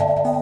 Bye.